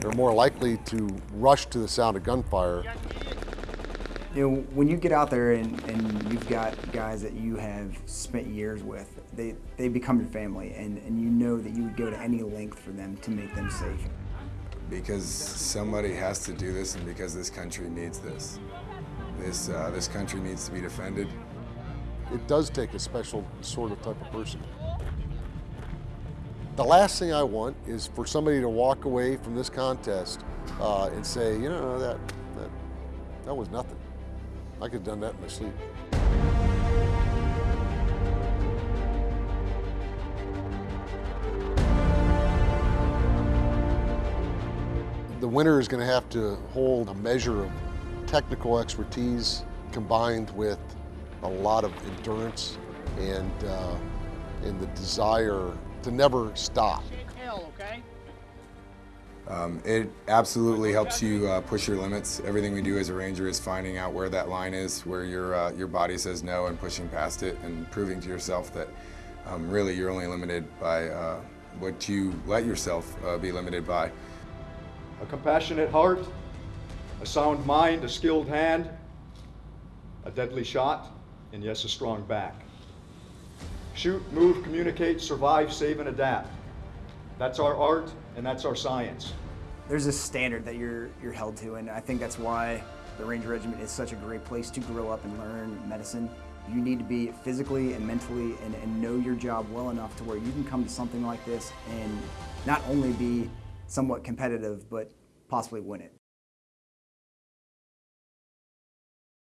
They're more likely to rush to the sound of gunfire. You know, when you get out there and, and you've got guys that you have spent years with, they, they become your family, and, and you know that you would go to any length for them to make them safe. Because somebody has to do this and because this country needs this. This, uh, this country needs to be defended. It does take a special sort of type of person. The last thing I want is for somebody to walk away from this contest uh, and say, you know, that, that, that was nothing. I could have done that in my sleep. The winner is going to have to hold a measure of technical expertise combined with a lot of endurance and, uh, and the desire to never stop. Um, it absolutely helps you uh, push your limits. Everything we do as a ranger is finding out where that line is, where your, uh, your body says no and pushing past it and proving to yourself that um, really you're only limited by uh, what you let yourself uh, be limited by. a compassionate heart, a sound mind, a skilled hand, a deadly shot, and yes, a strong back. Shoot, move, communicate, survive, save, and adapt. That's our art and that's our science. There's a standard that you're, you're held to, and I think that's why the Ranger Regiment is such a great place to grow up and learn medicine. You need to be physically and mentally and, and know your job well enough to where you can come to something like this and not only be somewhat competitive, but possibly win it.